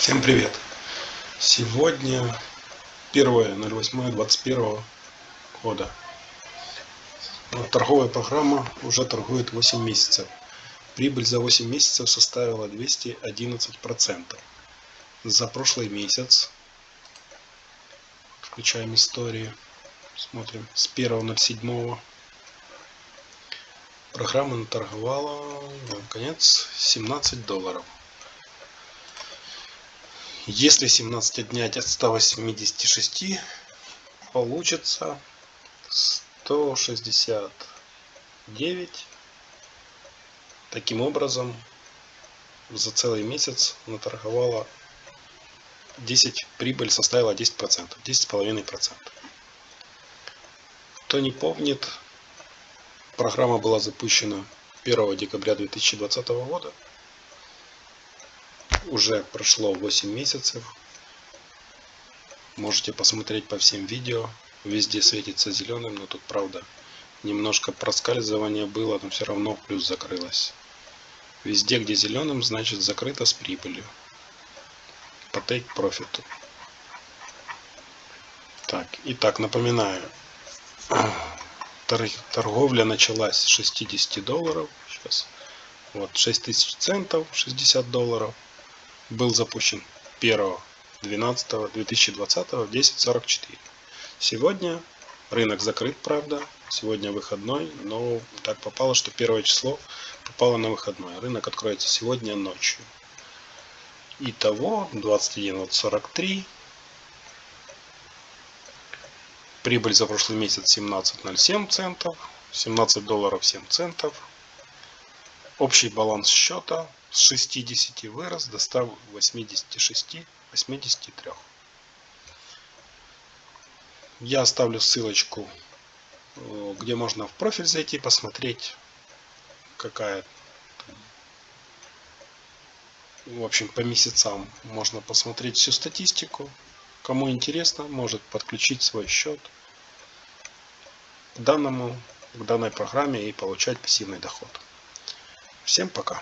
Всем привет! Сегодня 1.08.21 года. Торговая программа уже торгует 8 месяцев. Прибыль за 8 месяцев составила 211%. За прошлый месяц, включаем истории, смотрим, с 1.07 программа наторговала, конец, 17 долларов. Если 17 отнять от 186, получится 169. Таким образом, за целый месяц наторговала 10, прибыль составила 10%, 10,5%. Кто не помнит, программа была запущена 1 декабря 2020 года уже прошло 8 месяцев. Можете посмотреть по всем видео. Везде светится зеленым, но тут правда немножко проскальзывания было, но все равно плюс закрылось. Везде, где зеленым, значит закрыто с прибылью. По take profit. Так, итак, напоминаю. Торговля началась с 60 долларов. Сейчас. Вот 6000 центов, 60 долларов был запущен 1.12.2020 в 10.44. Сегодня рынок закрыт, правда, сегодня выходной, но так попало, что первое число попало на выходной. Рынок откроется сегодня ночью. Итого 21.43. Прибыль за прошлый месяц 17.07 центов. 17 долларов 7 центов. Общий баланс счета с 60 вырос до 186 83 я оставлю ссылочку э, где можно в профиль зайти посмотреть какая в общем по месяцам можно посмотреть всю статистику. Кому интересно может подключить свой счет к данному к данной программе и получать пассивный доход всем пока